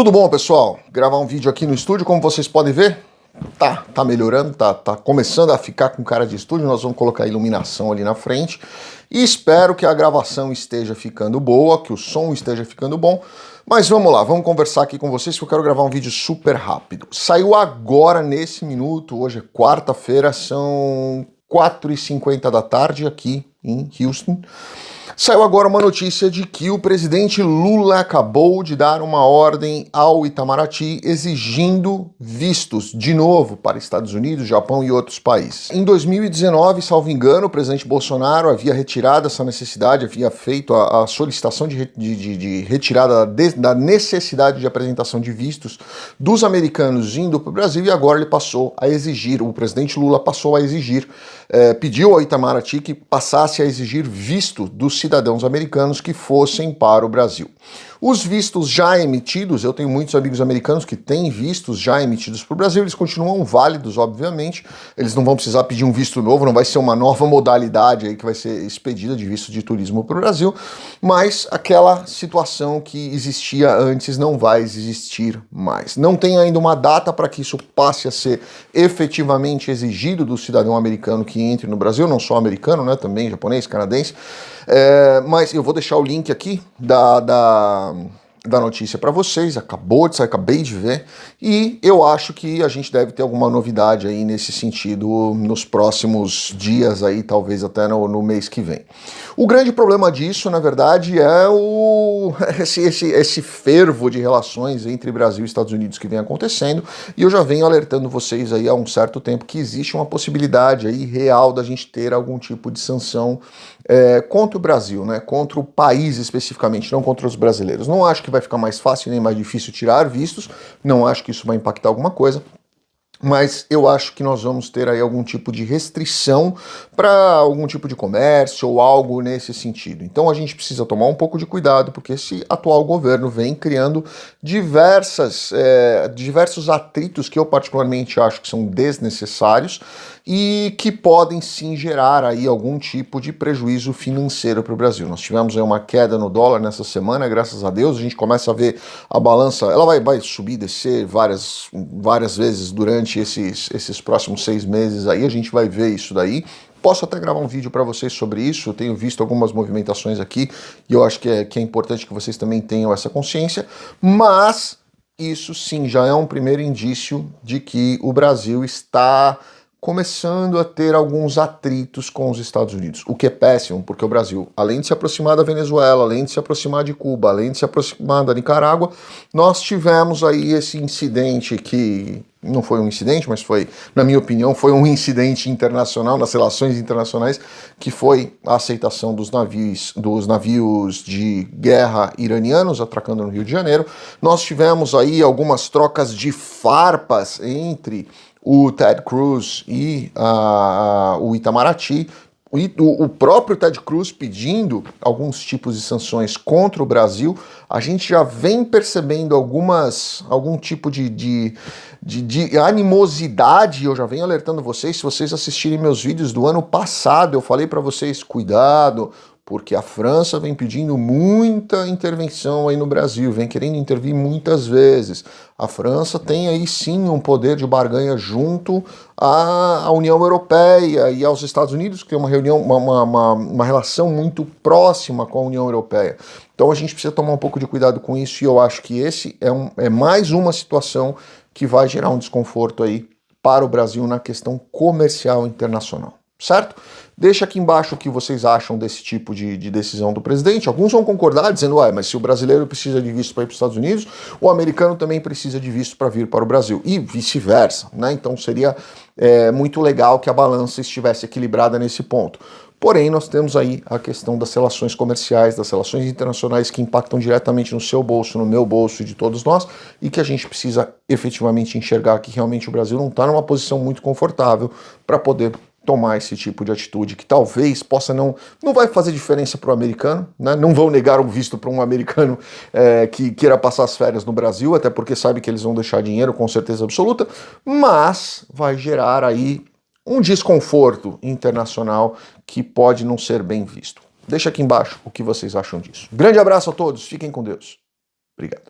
Tudo bom, pessoal? Gravar um vídeo aqui no estúdio, como vocês podem ver, tá, tá melhorando, tá, tá começando a ficar com cara de estúdio, nós vamos colocar iluminação ali na frente. E espero que a gravação esteja ficando boa, que o som esteja ficando bom, mas vamos lá, vamos conversar aqui com vocês que eu quero gravar um vídeo super rápido. Saiu agora, nesse minuto, hoje é quarta-feira, são 4h50 da tarde aqui em Houston, Saiu agora uma notícia de que o presidente Lula acabou de dar uma ordem ao Itamaraty exigindo vistos de novo para Estados Unidos, Japão e outros países. Em 2019, salvo engano, o presidente Bolsonaro havia retirado essa necessidade, havia feito a, a solicitação de, de, de retirada da, da necessidade de apresentação de vistos dos americanos indo para o Brasil e agora ele passou a exigir, o presidente Lula passou a exigir, eh, pediu ao Itamaraty que passasse a exigir visto dos cidadãos cidadãos americanos que fossem para o Brasil. Os vistos já emitidos, eu tenho muitos amigos americanos que têm vistos já emitidos para o Brasil, eles continuam válidos, obviamente, eles não vão precisar pedir um visto novo, não vai ser uma nova modalidade aí que vai ser expedida de visto de turismo para o Brasil, mas aquela situação que existia antes não vai existir mais. Não tem ainda uma data para que isso passe a ser efetivamente exigido do cidadão americano que entre no Brasil, não só americano, né, também japonês, canadense, é, mas eu vou deixar o link aqui da, da um, da notícia para vocês, acabou de sair, acabei de ver, e eu acho que a gente deve ter alguma novidade aí nesse sentido nos próximos dias aí, talvez até no, no mês que vem. O grande problema disso, na verdade, é o esse, esse, esse fervo de relações entre Brasil e Estados Unidos que vem acontecendo, e eu já venho alertando vocês aí há um certo tempo que existe uma possibilidade aí real da gente ter algum tipo de sanção é, contra o Brasil, né, contra o país especificamente, não contra os brasileiros. Não acho que vai ficar mais fácil nem mais difícil tirar vistos, não acho que isso vai impactar alguma coisa, mas eu acho que nós vamos ter aí algum tipo de restrição para algum tipo de comércio ou algo nesse sentido. Então a gente precisa tomar um pouco de cuidado, porque esse atual governo vem criando diversas, é, diversos atritos que eu particularmente acho que são desnecessários e que podem sim gerar aí algum tipo de prejuízo financeiro para o Brasil. Nós tivemos aí uma queda no dólar nessa semana, graças a Deus, a gente começa a ver a balança, ela vai, vai subir, descer várias, várias vezes durante esses, esses próximos seis meses aí, a gente vai ver isso daí, Posso até gravar um vídeo para vocês sobre isso, tenho visto algumas movimentações aqui e eu acho que é, que é importante que vocês também tenham essa consciência, mas isso sim já é um primeiro indício de que o Brasil está começando a ter alguns atritos com os Estados Unidos, o que é péssimo, porque o Brasil, além de se aproximar da Venezuela, além de se aproximar de Cuba, além de se aproximar da Nicarágua, nós tivemos aí esse incidente que não foi um incidente, mas foi, na minha opinião, foi um incidente internacional, nas relações internacionais, que foi a aceitação dos navios, dos navios de guerra iranianos atracando no Rio de Janeiro. Nós tivemos aí algumas trocas de farpas entre o Ted Cruz e uh, o Itamaraty, o, próprio Ted Cruz pedindo alguns tipos de sanções contra o Brasil, a gente já vem percebendo algumas, algum tipo de, de, de, de animosidade, eu já venho alertando vocês, se vocês assistirem meus vídeos do ano passado, eu falei para vocês, cuidado, porque a França vem pedindo muita intervenção aí no Brasil, vem querendo intervir muitas vezes. A França tem aí sim um poder de barganha junto à União Europeia e aos Estados Unidos, que tem uma, reunião, uma, uma, uma relação muito próxima com a União Europeia. Então a gente precisa tomar um pouco de cuidado com isso e eu acho que esse é, um, é mais uma situação que vai gerar um desconforto aí para o Brasil na questão comercial internacional certo? Deixa aqui embaixo o que vocês acham desse tipo de, de decisão do presidente. Alguns vão concordar, dizendo, ué, mas se o brasileiro precisa de visto para ir para os Estados Unidos, o americano também precisa de visto para vir para o Brasil, e vice-versa, né? Então seria é, muito legal que a balança estivesse equilibrada nesse ponto. Porém, nós temos aí a questão das relações comerciais, das relações internacionais que impactam diretamente no seu bolso, no meu bolso e de todos nós, e que a gente precisa efetivamente enxergar que realmente o Brasil não está numa posição muito confortável para poder tomar esse tipo de atitude, que talvez possa não... Não vai fazer diferença para o americano, né? não vão negar o visto para um americano é, que queira passar as férias no Brasil, até porque sabe que eles vão deixar dinheiro com certeza absoluta, mas vai gerar aí um desconforto internacional que pode não ser bem visto. Deixa aqui embaixo o que vocês acham disso. Grande abraço a todos, fiquem com Deus. Obrigado.